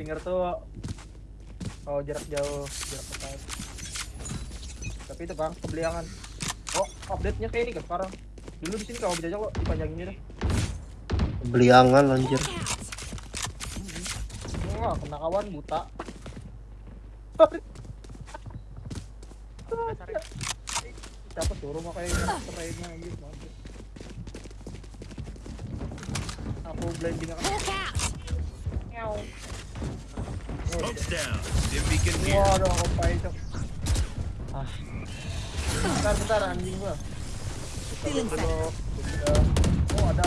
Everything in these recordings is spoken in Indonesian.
Stinger tuh oh jarak jauh, jarak dekat. Tapi itu bang, kebeliangan. Oh, update-nya kayak ini kan sekarang. Dulu di sini kalau bisa kok dipanjangin gitu. Beliangan anjir. Wah, kena kawan buta. Siapa suruh mau kayak kerainnya anjir. mampus. Aku blending akan Waduh, pahit cok. Ah. Bentar, bentar anjing gua. Dulu, set. udah. Oh, ada.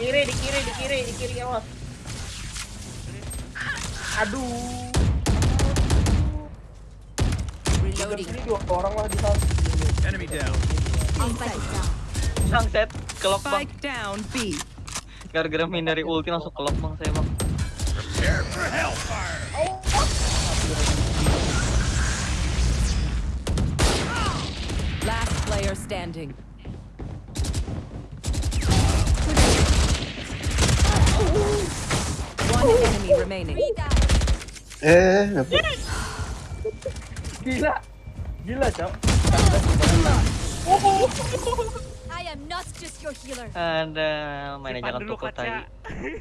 Kiri, di kiri, di kiri, di kiri awas. Aduh. Di Reloading. sini dua orang lah di sana. Enemy down. Down. Sangset, kelok bang. Spike down B. Gara-gara main dari ulti langsung kelok bang saya bang. Last player standing. One enemy remaining. Eh, ngapa? Gila. Gila, Cok. I am not just your healer. And uh, oh manager ang tukot.